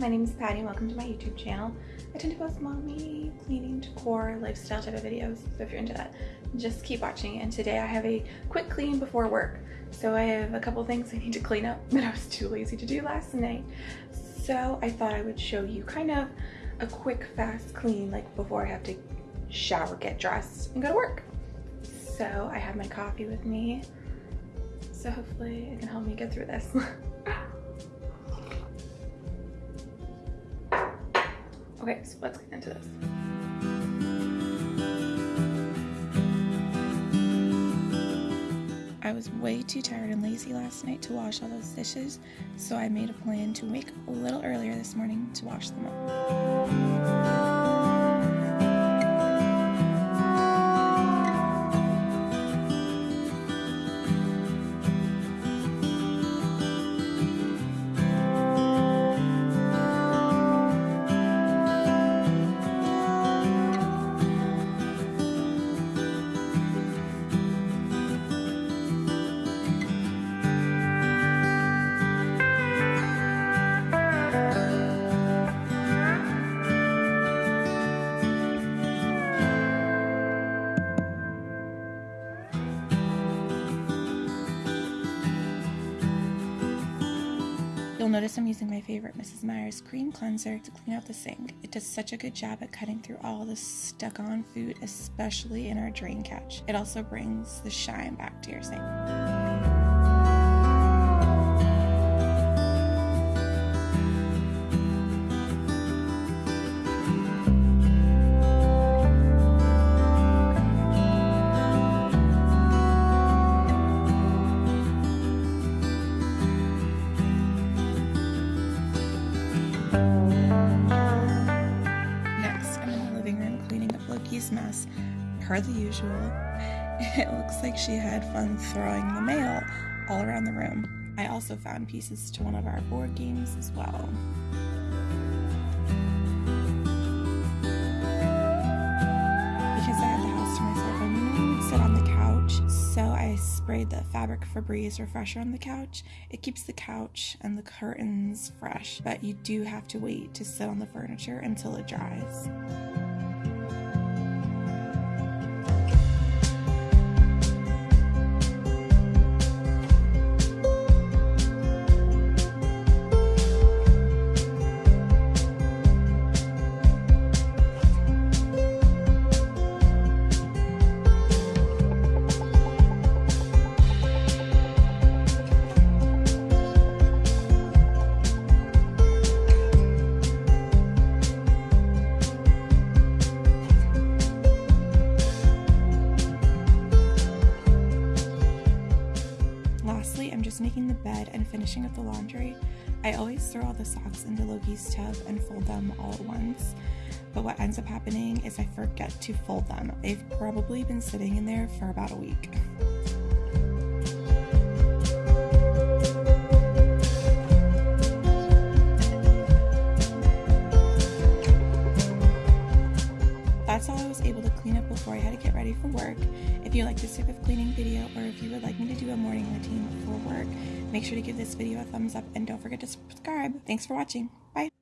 My name is Patty and welcome to my YouTube channel. I tend to post mommy, cleaning, decor, lifestyle type of videos, so if you're into that, just keep watching. And today I have a quick clean before work. So I have a couple things I need to clean up that I was too lazy to do last night. So I thought I would show you kind of a quick, fast clean, like before I have to shower, get dressed, and go to work. So I have my coffee with me. So hopefully it can help me get through this. Okay, so let's get into this. I was way too tired and lazy last night to wash all those dishes, so I made a plan to wake a little earlier this morning to wash them up. Notice I'm using my favorite Mrs. Meyer's cream cleanser to clean out the sink. It does such a good job at cutting through all the stuck on food, especially in our drain catch. It also brings the shine back to your sink. Mess. Per the usual, it looks like she had fun throwing the mail all around the room. I also found pieces to one of our board games as well. Because I had the house to myself, I I would sit on the couch, so I sprayed the Fabric Febreze refresher on the couch. It keeps the couch and the curtains fresh, but you do have to wait to sit on the furniture until it dries. Just making the bed and finishing up the laundry, I always throw all the socks into Loki's tub and fold them all at once. But what ends up happening is I forget to fold them. They've probably been sitting in there for about a week. Clean up before I had to get ready for work. If you like this type of cleaning video or if you would like me to do a morning routine before work, make sure to give this video a thumbs up and don't forget to subscribe. Thanks for watching. Bye.